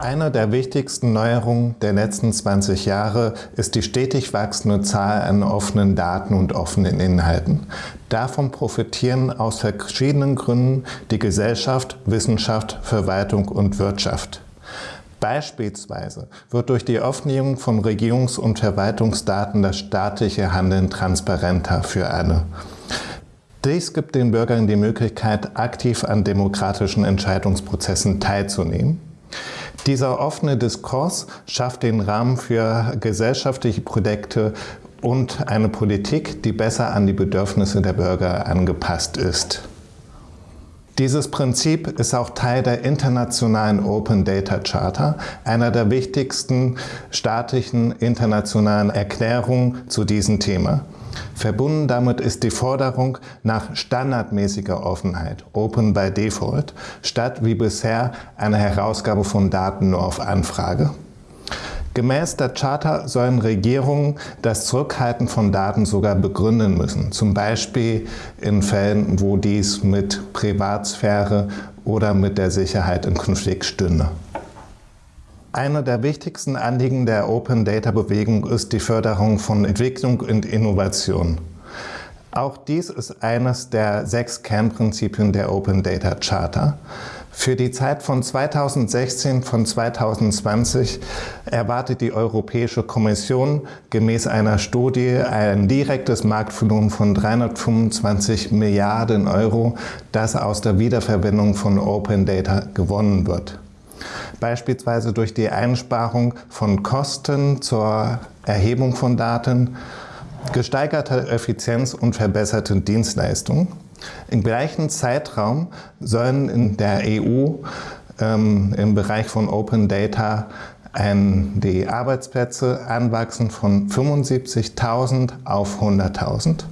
Eine der wichtigsten Neuerungen der letzten 20 Jahre ist die stetig wachsende Zahl an offenen Daten und offenen Inhalten. Davon profitieren aus verschiedenen Gründen die Gesellschaft, Wissenschaft, Verwaltung und Wirtschaft. Beispielsweise wird durch die Offenlegung von Regierungs- und Verwaltungsdaten das staatliche Handeln transparenter für alle. Dies gibt den Bürgern die Möglichkeit, aktiv an demokratischen Entscheidungsprozessen teilzunehmen. Dieser offene Diskurs schafft den Rahmen für gesellschaftliche Projekte und eine Politik, die besser an die Bedürfnisse der Bürger angepasst ist. Dieses Prinzip ist auch Teil der internationalen Open Data Charter, einer der wichtigsten staatlichen internationalen Erklärungen zu diesem Thema. Verbunden damit ist die Forderung nach standardmäßiger Offenheit, Open by Default, statt wie bisher einer Herausgabe von Daten nur auf Anfrage. Gemäß der Charta sollen Regierungen das Zurückhalten von Daten sogar begründen müssen, zum Beispiel in Fällen, wo dies mit Privatsphäre oder mit der Sicherheit in Konflikt stünde. Einer der wichtigsten Anliegen der Open Data Bewegung ist die Förderung von Entwicklung und Innovation. Auch dies ist eines der sechs Kernprinzipien der Open Data Charta. Für die Zeit von 2016 von 2020 erwartet die Europäische Kommission gemäß einer Studie ein direktes Marktvolumen von 325 Milliarden Euro, das aus der Wiederverwendung von Open Data gewonnen wird beispielsweise durch die Einsparung von Kosten zur Erhebung von Daten, gesteigerte Effizienz und verbesserte Dienstleistungen. Im gleichen Zeitraum sollen in der EU ähm, im Bereich von Open Data ein, die Arbeitsplätze anwachsen von 75.000 auf 100.000.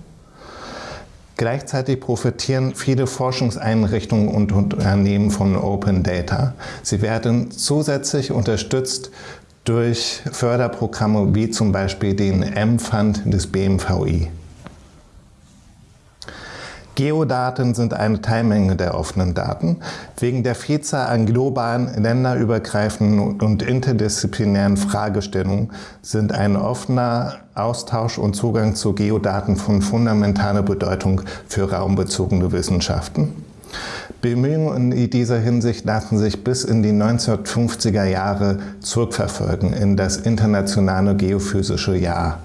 Gleichzeitig profitieren viele Forschungseinrichtungen und Unternehmen von Open Data. Sie werden zusätzlich unterstützt durch Förderprogramme wie zum Beispiel den M-Fund des BMVI. Geodaten sind eine Teilmenge der offenen Daten. Wegen der Vielzahl an globalen, länderübergreifenden und interdisziplinären Fragestellungen sind ein offener Austausch und Zugang zu Geodaten von fundamentaler Bedeutung für raumbezogene Wissenschaften. Bemühungen in dieser Hinsicht lassen sich bis in die 1950er Jahre zurückverfolgen in das internationale geophysische Jahr.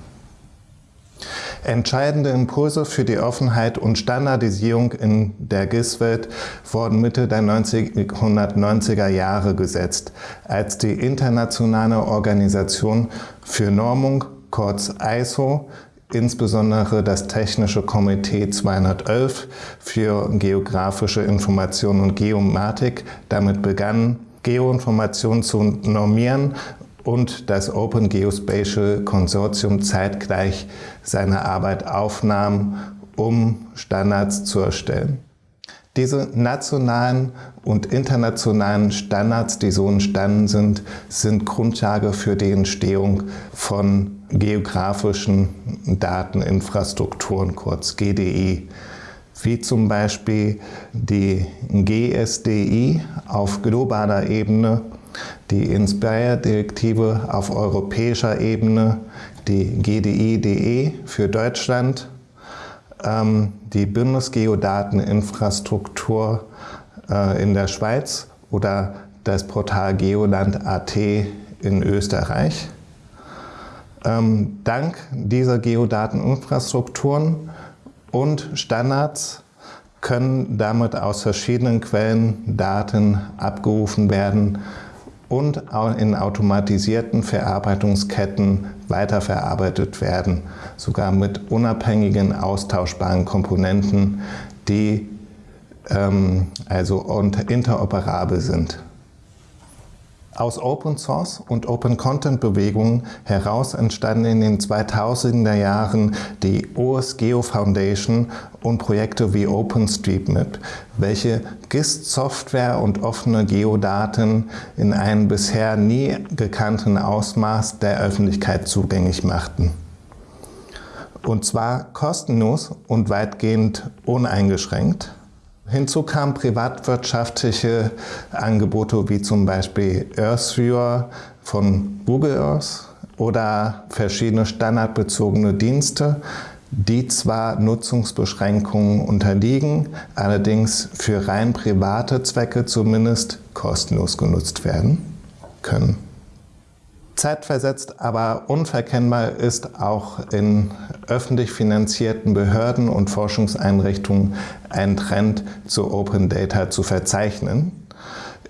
Entscheidende Impulse für die Offenheit und Standardisierung in der GIS-Welt wurden Mitte der 1990er Jahre gesetzt, als die Internationale Organisation für Normung, kurz ISO, insbesondere das Technische Komitee 211 für geografische Information und Geomatik damit begann, Geoinformationen zu normieren und das Open Geospatial Consortium zeitgleich seine Arbeit aufnahm, um Standards zu erstellen. Diese nationalen und internationalen Standards, die so entstanden sind, sind Grundlage für die Entstehung von geografischen Dateninfrastrukturen, kurz GDI, wie zum Beispiel die GSDI auf globaler Ebene die Inspire-Direktive auf europäischer Ebene, die GDI.de für Deutschland, ähm, die Bundesgeodateninfrastruktur äh, in der Schweiz oder das Portal Geoland.at in Österreich. Ähm, dank dieser Geodateninfrastrukturen und Standards können damit aus verschiedenen Quellen Daten abgerufen werden, und in automatisierten Verarbeitungsketten weiterverarbeitet werden, sogar mit unabhängigen austauschbaren Komponenten, die ähm, also interoperabel sind. Aus Open Source und Open Content Bewegungen heraus entstanden in den 2000er Jahren die OSGeo Foundation und Projekte wie OpenStreetMap, welche GIST-Software und offene Geodaten in einem bisher nie gekannten Ausmaß der Öffentlichkeit zugänglich machten. Und zwar kostenlos und weitgehend uneingeschränkt. Hinzu kamen privatwirtschaftliche Angebote wie zum Beispiel EarthViewer von Google Earth oder verschiedene standardbezogene Dienste, die zwar Nutzungsbeschränkungen unterliegen, allerdings für rein private Zwecke zumindest kostenlos genutzt werden können. Zeitversetzt, aber unverkennbar ist auch in öffentlich finanzierten Behörden und Forschungseinrichtungen ein Trend zu Open Data zu verzeichnen.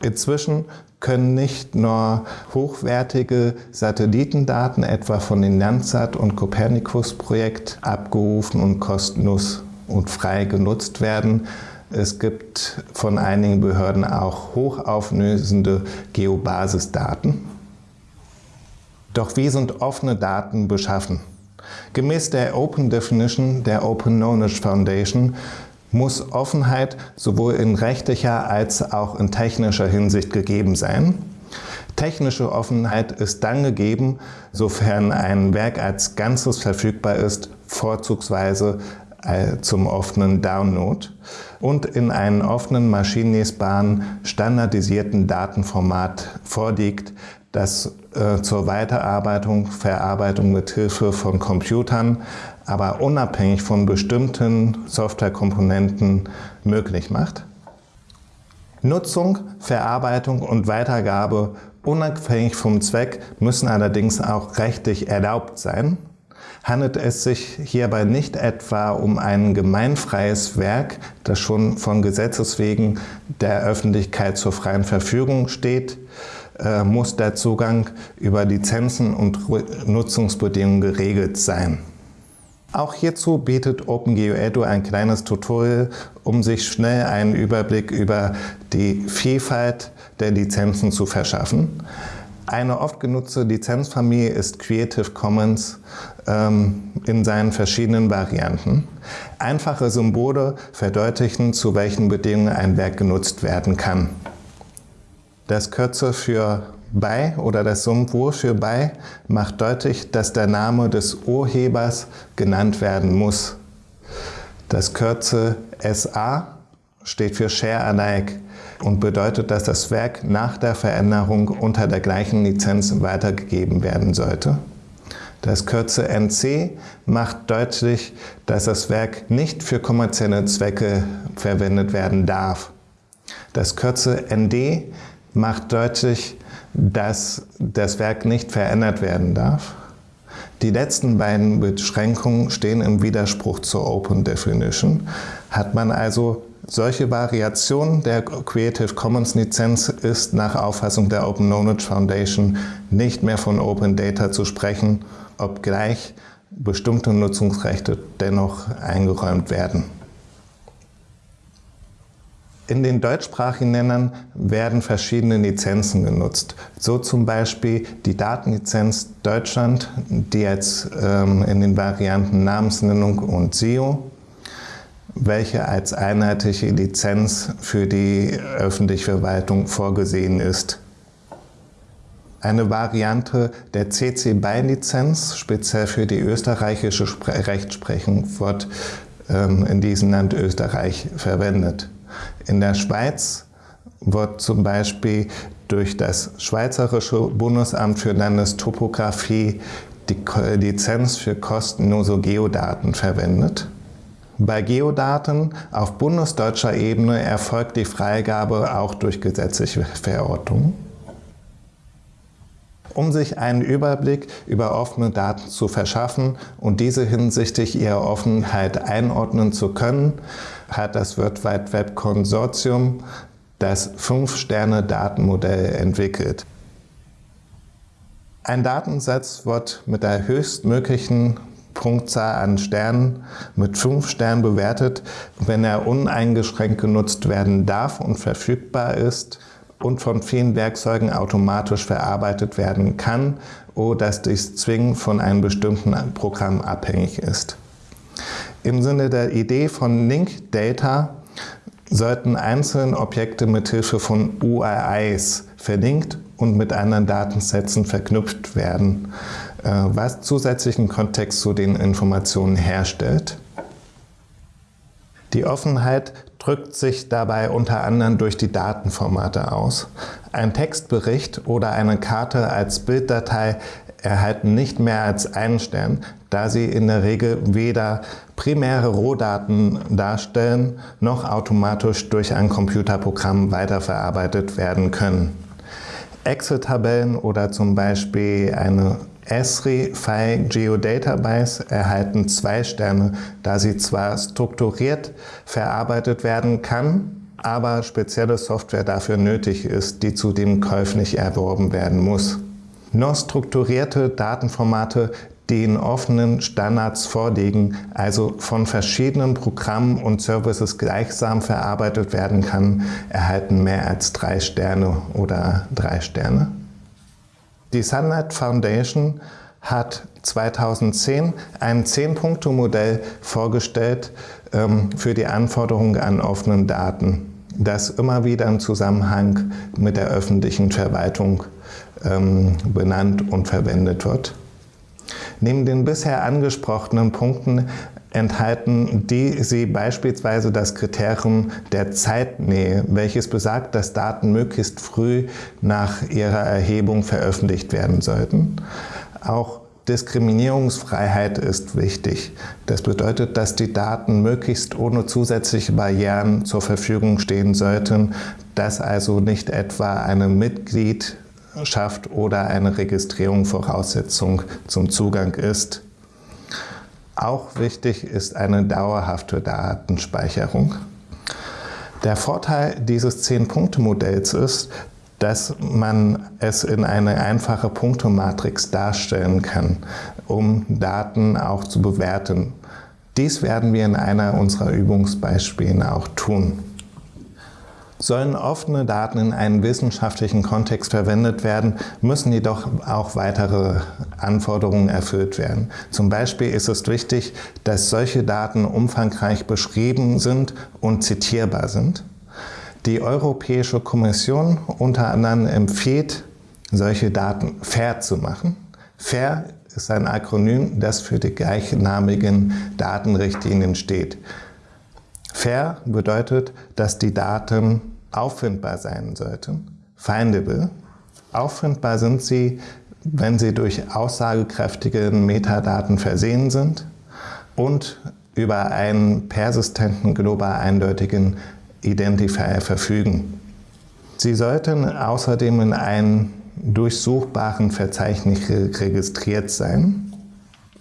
Inzwischen können nicht nur hochwertige Satellitendaten etwa von den Landsat- und Copernicus-Projekt abgerufen und kostenlos und frei genutzt werden. Es gibt von einigen Behörden auch hochauflösende Geobasisdaten. Doch wie sind offene Daten beschaffen? Gemäß der Open Definition der Open Knowledge Foundation muss Offenheit sowohl in rechtlicher als auch in technischer Hinsicht gegeben sein. Technische Offenheit ist dann gegeben, sofern ein Werk als Ganzes verfügbar ist, vorzugsweise äh, zum offenen Download und in einem offenen, maschinenlesbaren, standardisierten Datenformat vorliegt, das äh, zur Weiterarbeitung, Verarbeitung mit Hilfe von Computern, aber unabhängig von bestimmten Softwarekomponenten möglich macht. Nutzung, Verarbeitung und Weitergabe unabhängig vom Zweck müssen allerdings auch rechtlich erlaubt sein. Handelt es sich hierbei nicht etwa um ein gemeinfreies Werk, das schon von Gesetzes wegen der Öffentlichkeit zur freien Verfügung steht, muss der Zugang über Lizenzen und Nutzungsbedingungen geregelt sein. Auch hierzu bietet OpenGeoEDU ein kleines Tutorial, um sich schnell einen Überblick über die Vielfalt der Lizenzen zu verschaffen. Eine oft genutzte Lizenzfamilie ist Creative Commons ähm, in seinen verschiedenen Varianten. Einfache Symbole verdeutlichen, zu welchen Bedingungen ein Werk genutzt werden kann. Das Kürzel für bei oder das Symbol für bei macht deutlich, dass der Name des Urhebers genannt werden muss. Das Kürzel SA steht für Share Alike und bedeutet, dass das Werk nach der Veränderung unter der gleichen Lizenz weitergegeben werden sollte. Das Kürzel NC macht deutlich, dass das Werk nicht für kommerzielle Zwecke verwendet werden darf. Das Kürzel ND macht deutlich, dass das Werk nicht verändert werden darf. Die letzten beiden Beschränkungen stehen im Widerspruch zur Open Definition. Hat man also solche Variationen der Creative Commons Lizenz ist nach Auffassung der Open Knowledge Foundation nicht mehr von Open Data zu sprechen, obgleich bestimmte Nutzungsrechte dennoch eingeräumt werden. In den deutschsprachigen Ländern werden verschiedene Lizenzen genutzt. So zum Beispiel die Datenlizenz Deutschland, die jetzt ähm, in den Varianten Namensnennung und SEO, welche als einheitliche Lizenz für die öffentliche Verwaltung vorgesehen ist. Eine Variante der CC BY-Lizenz, speziell für die österreichische Rechtsprechung, wird ähm, in diesem Land Österreich verwendet. In der Schweiz wird zum Beispiel durch das Schweizerische Bundesamt für Landestopographie die Lizenz für kostenlose Geodaten verwendet. Bei Geodaten auf bundesdeutscher Ebene erfolgt die Freigabe auch durch gesetzliche Verordnungen. Um sich einen Überblick über offene Daten zu verschaffen und diese hinsichtlich ihrer Offenheit einordnen zu können, hat das World Wide Web Konsortium das 5-Sterne-Datenmodell entwickelt. Ein Datensatz wird mit der höchstmöglichen Punktzahl an Sternen mit 5 Sternen bewertet, wenn er uneingeschränkt genutzt werden darf und verfügbar ist und von vielen Werkzeugen automatisch verarbeitet werden kann oder dass dies zwingend von einem bestimmten Programm abhängig ist. Im Sinne der Idee von Link Data sollten einzelne Objekte mit Hilfe von URIs verlinkt und mit anderen Datensätzen verknüpft werden, äh, was zusätzlichen Kontext zu den Informationen herstellt. Die Offenheit drückt sich dabei unter anderem durch die Datenformate aus. Ein Textbericht oder eine Karte als Bilddatei erhalten nicht mehr als einen Stern, da sie in der Regel weder primäre Rohdaten darstellen, noch automatisch durch ein Computerprogramm weiterverarbeitet werden können. Excel-Tabellen oder zum Beispiel eine Esri File Geodatabase erhalten zwei Sterne, da sie zwar strukturiert verarbeitet werden kann, aber spezielle Software dafür nötig ist, die zudem käuflich erworben werden muss. Nur strukturierte Datenformate, die in offenen Standards vorliegen, also von verschiedenen Programmen und Services gleichsam verarbeitet werden kann, erhalten mehr als drei Sterne oder drei Sterne. Die Sunlight Foundation hat 2010 ein 10-Punkte-Modell vorgestellt ähm, für die Anforderungen an offenen Daten, das immer wieder im Zusammenhang mit der öffentlichen Verwaltung ähm, benannt und verwendet wird. Neben den bisher angesprochenen Punkten enthalten die sie beispielsweise das Kriterium der Zeitnähe, welches besagt, dass Daten möglichst früh nach ihrer Erhebung veröffentlicht werden sollten. Auch Diskriminierungsfreiheit ist wichtig. Das bedeutet, dass die Daten möglichst ohne zusätzliche Barrieren zur Verfügung stehen sollten, dass also nicht etwa eine Mitglied schafft oder eine Registrierung Voraussetzung zum Zugang ist. Auch wichtig ist eine dauerhafte Datenspeicherung. Der Vorteil dieses 10-Punkte-Modells ist, dass man es in eine einfache Punktematrix darstellen kann, um Daten auch zu bewerten. Dies werden wir in einer unserer Übungsbeispiele auch tun. Sollen offene Daten in einem wissenschaftlichen Kontext verwendet werden, müssen jedoch auch weitere Anforderungen erfüllt werden. Zum Beispiel ist es wichtig, dass solche Daten umfangreich beschrieben sind und zitierbar sind. Die Europäische Kommission unter anderem empfiehlt, solche Daten fair zu machen. Fair ist ein Akronym, das für die gleichnamigen Datenrichtlinien steht. Fair bedeutet, dass die Daten auffindbar sein sollten. Findable. Auffindbar sind sie, wenn sie durch aussagekräftige Metadaten versehen sind und über einen persistenten, global eindeutigen Identifier verfügen. Sie sollten außerdem in einem durchsuchbaren Verzeichnis registriert sein.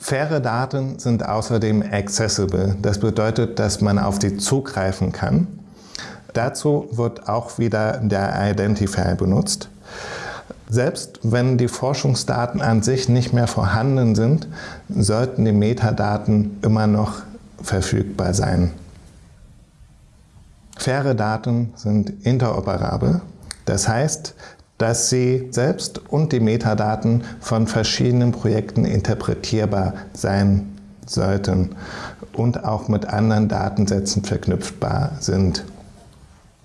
Faire Daten sind außerdem accessible. Das bedeutet, dass man auf sie zugreifen kann Dazu wird auch wieder der Identifier benutzt. Selbst wenn die Forschungsdaten an sich nicht mehr vorhanden sind, sollten die Metadaten immer noch verfügbar sein. Faire Daten sind interoperabel. Das heißt, dass sie selbst und die Metadaten von verschiedenen Projekten interpretierbar sein sollten und auch mit anderen Datensätzen verknüpfbar sind.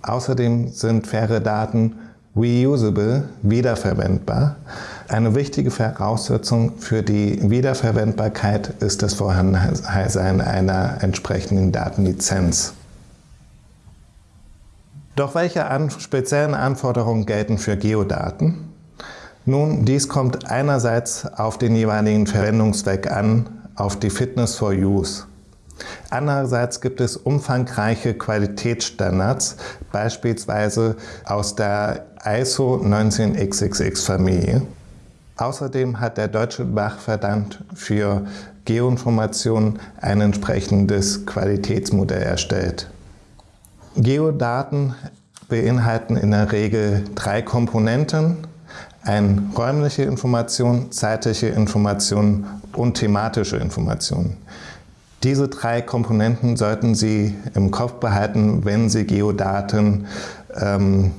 Außerdem sind faire Daten reusable, wiederverwendbar. Eine wichtige Voraussetzung für die Wiederverwendbarkeit ist das Vorhandensein einer entsprechenden Datenlizenz. Doch welche an speziellen Anforderungen gelten für Geodaten? Nun, dies kommt einerseits auf den jeweiligen Verwendungszweck an, auf die Fitness for Use. Andererseits gibt es umfangreiche Qualitätsstandards, beispielsweise aus der ISO 19666-Familie. Außerdem hat der Deutsche Bachverband für Geoinformation ein entsprechendes Qualitätsmodell erstellt. Geodaten beinhalten in der Regel drei Komponenten, eine räumliche Information, zeitliche Information und thematische Information. Diese drei Komponenten sollten Sie im Kopf behalten, wenn Sie Geodaten ähm,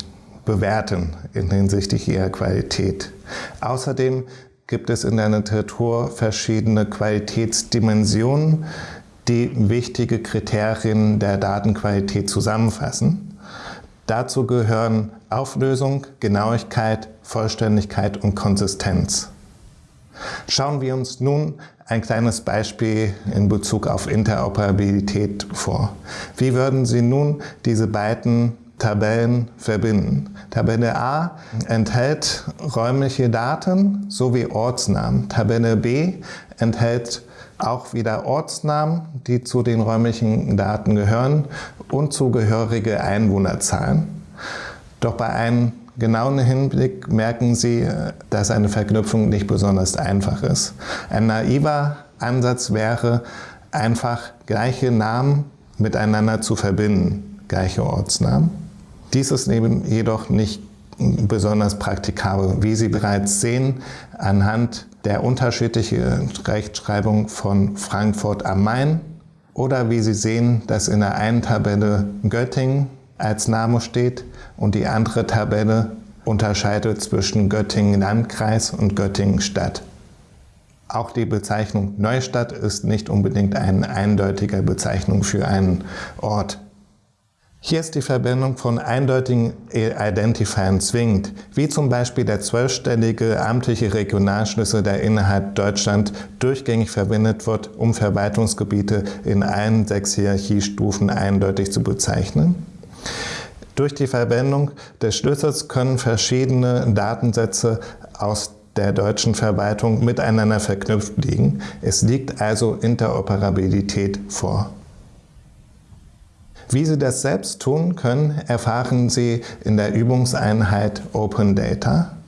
bewerten hinsichtlich ihrer Qualität. Außerdem gibt es in der Literatur verschiedene Qualitätsdimensionen, die wichtige Kriterien der Datenqualität zusammenfassen. Dazu gehören Auflösung, Genauigkeit, Vollständigkeit und Konsistenz. Schauen wir uns nun ein kleines Beispiel in Bezug auf Interoperabilität vor. Wie würden Sie nun diese beiden Tabellen verbinden? Tabelle A enthält räumliche Daten sowie Ortsnamen. Tabelle B enthält auch wieder Ortsnamen, die zu den räumlichen Daten gehören und zugehörige Einwohnerzahlen. Doch bei einem genauen Hinblick merken Sie, dass eine Verknüpfung nicht besonders einfach ist. Ein naiver Ansatz wäre, einfach gleiche Namen miteinander zu verbinden, gleiche Ortsnamen. Dies ist jedoch nicht besonders praktikabel. Wie Sie bereits sehen, anhand der unterschiedlichen Rechtschreibung von Frankfurt am Main oder wie Sie sehen, dass in der einen Tabelle Göttingen als Name steht und die andere Tabelle unterscheidet zwischen Göttingen-Landkreis und Göttingen-Stadt. Auch die Bezeichnung Neustadt ist nicht unbedingt eine eindeutige Bezeichnung für einen Ort. Hier ist die Verwendung von eindeutigen Identifiern zwingend, wie zum Beispiel der zwölfstellige amtliche Regionalschlüssel, der innerhalb Deutschland durchgängig verwendet wird, um Verwaltungsgebiete in allen sechs Hierarchiestufen eindeutig zu bezeichnen. Durch die Verwendung des Schlüssels können verschiedene Datensätze aus der deutschen Verwaltung miteinander verknüpft liegen. Es liegt also Interoperabilität vor. Wie Sie das selbst tun können, erfahren Sie in der Übungseinheit Open Data.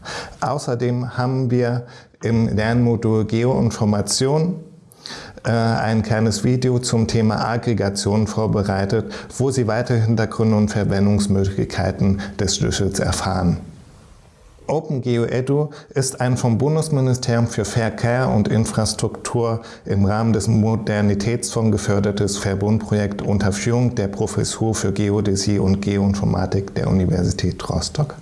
Außerdem haben wir im Lernmodul Geoinformation äh, ein kleines Video zum Thema Aggregation vorbereitet, wo Sie weitere Hintergründe und Verwendungsmöglichkeiten des Schlüssels erfahren. OpenGeoEDU ist ein vom Bundesministerium für Verkehr und Infrastruktur im Rahmen des Modernitätsfonds gefördertes Verbundprojekt unter Führung der Professur für Geodäsie und Geoinformatik der Universität Rostock.